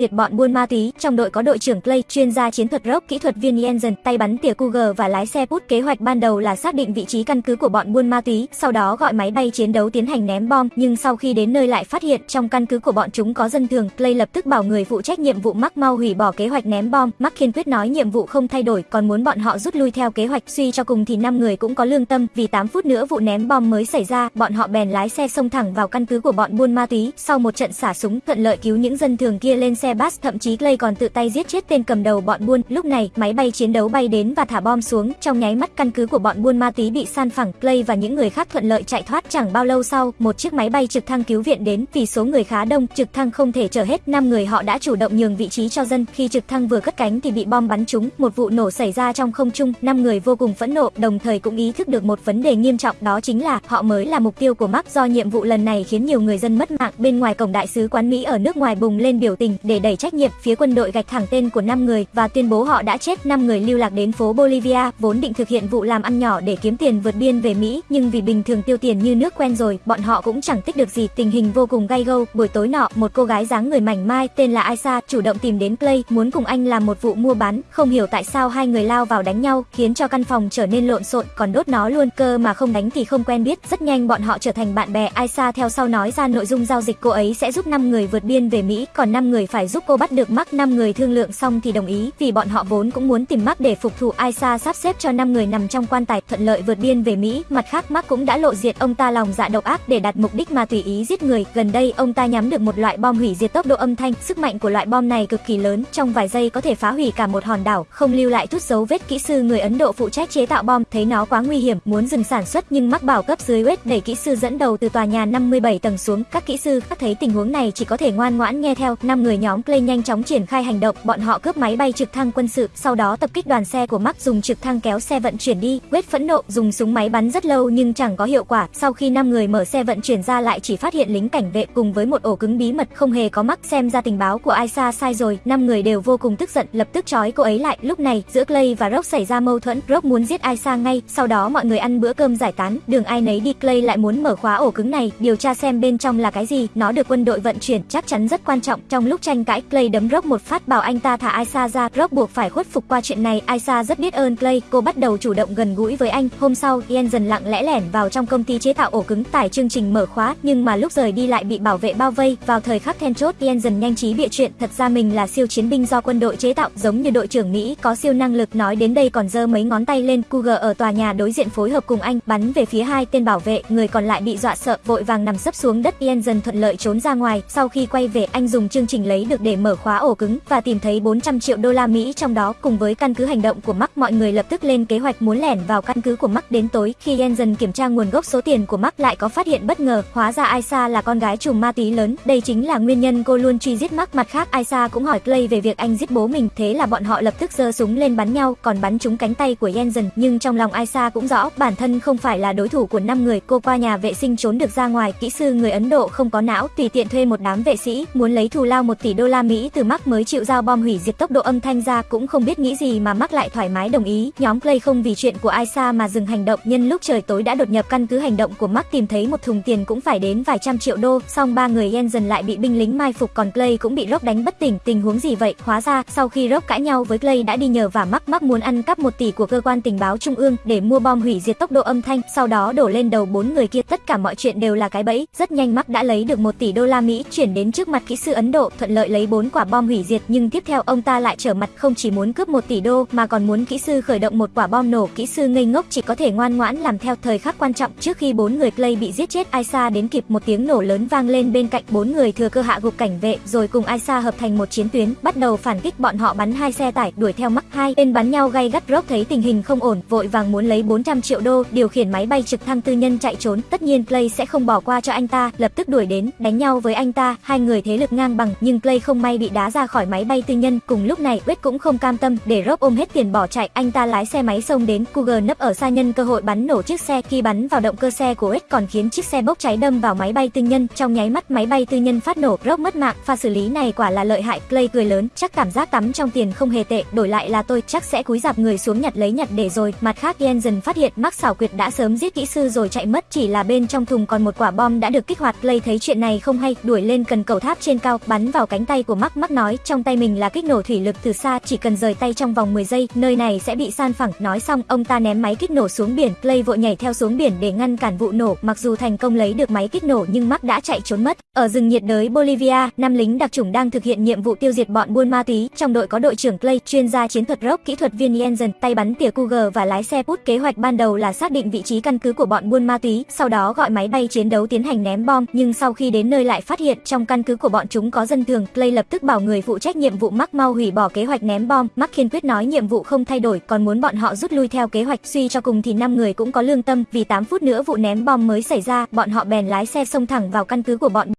liệt bọn buôn ma túy, trong đội có đội trưởng Clay, chuyên gia chiến thuật rock, kỹ thuật viên Jensen, tay bắn tỉa Cougar và lái xe Put. Kế hoạch ban đầu là xác định vị trí căn cứ của bọn buôn ma túy, sau đó gọi máy bay chiến đấu tiến hành ném bom, nhưng sau khi đến nơi lại phát hiện trong căn cứ của bọn chúng có dân thường, Clay lập tức bảo người phụ trách nhiệm vụ Mark mau hủy bỏ kế hoạch ném bom. Mark kiên quyết nói nhiệm vụ không thay đổi, còn muốn bọn họ rút lui theo kế hoạch. Suy cho cùng thì năm người cũng có lương tâm, vì 8 phút nữa vụ ném bom mới xảy ra, bọn họ bèn lái xe xông thẳng vào căn cứ của bọn buôn ma túy. Sau một trận xả súng, thuận lợi cứu những dân thường kia lên xe bus, thậm chí Clay còn tự tay giết chết tên cầm đầu bọn buôn. Lúc này, máy bay chiến đấu bay đến và thả bom xuống, trong nháy mắt căn cứ của bọn buôn ma túy bị san phẳng. Clay và những người khác thuận lợi chạy thoát. Chẳng bao lâu sau, một chiếc máy bay trực thăng cứu viện đến, vì số người khá đông, trực thăng không thể chở hết, năm người họ đã chủ động nhường vị trí cho dân. Khi trực thăng vừa cất cánh thì bị bom bắn trúng, một vụ nổ xảy ra trong không trung, năm người vô cùng phẫn nộ, đồng thời cũng ý thức được một vấn đề nghiêm trọng, đó chính là họ mới là mục tiêu của Mark do nhiệm vụ lần này khiến nhiều người dân mất mạng. Bên ngoài cổng đại sứ quán Mỹ ở nước ngoài bùng lên biểu tình để đẩy trách nhiệm phía quân đội gạch thẳng tên của 5 người và tuyên bố họ đã chết. 5 người lưu lạc đến phố Bolivia, vốn định thực hiện vụ làm ăn nhỏ để kiếm tiền vượt biên về Mỹ, nhưng vì bình thường tiêu tiền như nước quen rồi, bọn họ cũng chẳng tích được gì. Tình hình vô cùng gay gâu. Buổi tối nọ, một cô gái dáng người mảnh mai tên là Aisa chủ động tìm đến Clay, muốn cùng anh làm một vụ mua bán. Không hiểu tại sao hai người lao vào đánh nhau, khiến cho căn phòng trở nên lộn xộn, còn đốt nó luôn. Cơ mà không đánh thì không quen biết. Rất nhanh bọn họ trở thành bạn bè. Aisa theo sau nói ra nội dung giao dịch cô ấy sẽ giúp 5 người vượt biên về Mỹ, còn 5 người phải giúp cô bắt được Mark. 5 người thương lượng xong thì đồng ý, vì bọn họ vốn cũng muốn tìm Mark để phục thù. Aisa sắp xếp cho 5 người nằm trong quan tài thuận lợi vượt biên về Mỹ. Mặt khác Mark cũng đã lộ diện ông ta lòng dạ độc ác để đạt mục đích mà tùy ý giết người. Gần đây ông ta nhắm được một loại bom hủy diệt tốc độ âm thanh. Sức mạnh của loại bom này cực kỳ lớn, trong vài giây có thể phá hủy cả một hòn đảo, không lưu lại chút dấu vết. Kỹ sư người Ấn Độ phụ trách chế tạo bom thấy nó quá nguy hiểm, muốn dừng sản xuất nhưng Mark bảo cấp dưới West đẩy kỹ sư dẫn đầu từ tòa nhà 57 tầng xuống. Các kỹ sư thấy tình huống này chỉ có thể ngoan ngoãn nghe theo. Năm người nhóm Clay nhanh chóng triển khai hành động, bọn họ cướp máy bay trực thăng quân sự, sau đó tập kích đoàn xe của Mark dùng trực thăng kéo xe vận chuyển đi. Wade phẫn nộ dùng súng máy bắn rất lâu nhưng chẳng có hiệu quả. Sau khi năm người mở xe vận chuyển ra lại chỉ phát hiện lính cảnh vệ cùng với một ổ cứng bí mật không hề có Mark xem ra tình báo của Aisa sai rồi. Năm người đều vô cùng tức giận, lập tức trói cô ấy lại. Lúc này, giữa Clay và Rock xảy ra mâu thuẫn. Rock muốn giết Aisa ngay, sau đó mọi người ăn bữa cơm giải tán. Đường ai nấy đi, Clay lại muốn mở khóa ổ cứng này, điều tra xem bên trong là cái gì. Nó được quân đội vận chuyển, chắc chắn rất quan trọng. Trong lúc tranh cãi, Clay đấm Rock một phát bảo anh ta thả Aisa ra. Rock buộc phải khuất phục qua chuyện này. Aisa rất biết ơn Clay, cô bắt đầu chủ động gần gũi với anh. Hôm sau, Ian dần lặng lẽ lẻn vào trong công ty chế tạo ổ cứng tải chương trình mở khóa, nhưng mà lúc rời đi lại bị bảo vệ bao vây. Vào thời khắc then chốt, Ian dần nhanh trí bịa chuyện, thật ra mình là siêu chiến binh do quân đội chế tạo, giống như đội trưởng Mỹ có siêu năng lực. Nói đến đây còn giơ mấy ngón tay lên. Cougar ở tòa nhà đối diện phối hợp cùng anh, bắn về phía hai tên bảo vệ, người còn lại bị dọa sợ, vội vàng nằm sấp xuống đất. Ian dần thuận lợi trốn ra ngoài. Sau khi quay về, anh dùng chương trình lấy được để mở khóa ổ cứng và tìm thấy 400 triệu đô la Mỹ trong đó. Cùng với căn cứ hành động của Mark, mọi người lập tức lên kế hoạch muốn lẻn vào căn cứ của Mark đến tối. Khi Jensen kiểm tra nguồn gốc số tiền của Mark lại có phát hiện bất ngờ, hóa ra Aisa là con gái trùm ma túy lớn. Đây chính là nguyên nhân cô luôn truy giết Mark. Mặt khác, Aisa cũng hỏi Clay về việc anh giết bố mình, thế là bọn họ lập tức giơ súng lên bắn nhau, còn bắn trúng cánh tay của Jensen. Nhưng trong lòng Aisa cũng rõ, bản thân không phải là đối thủ của năm người. Cô qua nhà vệ sinh trốn được ra ngoài. Kỹ sư người Ấn Độ không có não, tùy tiện thuê một đám vệ sĩ, muốn lấy thù lao một tỷ đô đô la Mỹ từ Mark mới chịu giao bom hủy diệt tốc độ âm thanh ra, cũng không biết nghĩ gì mà Mark lại thoải mái đồng ý. Nhóm Clay không vì chuyện của Aisa mà dừng hành động. Nhân lúc trời tối đã đột nhập căn cứ hành động của Mark tìm thấy một thùng tiền cũng phải đến vài trăm triệu đô. Song ba người Jensen lại bị binh lính mai phục, còn Clay cũng bị Rock đánh bất tỉnh. Tình huống gì vậy? Hóa ra sau khi Rock cãi nhau với Clay đã đi nhờ và Mark, Mark muốn ăn cắp một tỷ của cơ quan tình báo trung ương để mua bom hủy diệt tốc độ âm thanh, sau đó đổ lên đầu bốn người kia. Tất cả mọi chuyện đều là cái bẫy. Rất nhanh Mark đã lấy được một tỷ đô la Mỹ chuyển đến trước mặt kỹ sư Ấn Độ, thuận lợi lấy 4 quả bom hủy diệt, nhưng tiếp theo ông ta lại trở mặt không chỉ muốn cướp 1 tỷ đô mà còn muốn kỹ sư khởi động một quả bom nổ. Kỹ sư ngây ngốc chỉ có thể ngoan ngoãn làm theo. Thời khắc quan trọng trước khi bốn người Clay bị giết chết, Aisa đến kịp một tiếng nổ lớn vang lên bên cạnh bốn người thừa cơ hạ gục cảnh vệ, rồi cùng Aisa hợp thành một chiến tuyến, bắt đầu phản kích. Bọn họ bắn hai xe tải đuổi theo mắc hai bên bắn nhau gay gắt. Rock thấy tình hình không ổn, vội vàng muốn lấy 400 triệu đô, điều khiển máy bay trực thăng tư nhân chạy trốn. Tất nhiên Clay sẽ không bỏ qua cho anh ta, lập tức đuổi đến, đánh nhau với anh ta. Hai người thế lực ngang bằng, nhưng Clay không may bị đá ra khỏi máy bay tư nhân. Cùng lúc này, Wade cũng không cam tâm, để Rock ôm hết tiền bỏ chạy. Anh ta lái xe máy xông đến, Cougar nấp ở xa nhân cơ hội bắn nổ chiếc xe. Khi bắn vào động cơ xe của Wade còn khiến chiếc xe bốc cháy đâm vào máy bay tư nhân. Trong nháy mắt máy bay tư nhân phát nổ, Rock mất mạng. Pha xử lý này quả là lợi hại. Clay cười lớn, chắc cảm giác tắm trong tiền không hề tệ, đổi lại là tôi chắc sẽ cúi dạp người xuống nhặt lấy nhặt để rồi. Mặt khác Jensen phát hiện Max xảo quyệt đã sớm giết kỹ sư rồi chạy mất, chỉ là bên trong thùng còn một quả bom đã được kích hoạt. Clay thấy chuyện này không hay, đuổi lên cần cầu tháp trên cao, bắn vào cánh tay của Mark Mark nói trong tay mình là kích nổ thủy lực từ xa, chỉ cần rời tay trong vòng 10 giây, nơi này sẽ bị san phẳng. Nói xong, ông ta ném máy kích nổ xuống biển, Clay vội nhảy theo xuống biển để ngăn cản vụ nổ. Mặc dù thành công lấy được máy kích nổ nhưng Mark đã chạy trốn mất. Ở rừng nhiệt đới Bolivia, năm lính đặc chủng đang thực hiện nhiệm vụ tiêu diệt bọn buôn ma túy. Trong đội có đội trưởng Clay, chuyên gia chiến thuật rock, kỹ thuật viên Jensen, tay bắn tỉa Cougar và lái xe Put. Kế hoạch ban đầu là xác định vị trí căn cứ của bọn buôn ma túy, sau đó gọi máy bay chiến đấu tiến hành ném bom, nhưng sau khi đến nơi lại phát hiện trong căn cứ của bọn chúng có dân thường, Clay lập tức bảo người phụ trách nhiệm vụ Mark mau hủy bỏ kế hoạch ném bom. Mark kiên quyết nói nhiệm vụ không thay đổi, còn muốn bọn họ rút lui theo kế hoạch. Suy cho cùng thì năm người cũng có lương tâm, vì 8 phút nữa vụ ném bom mới xảy ra, bọn họ bèn lái xe xông thẳng vào căn cứ của bọn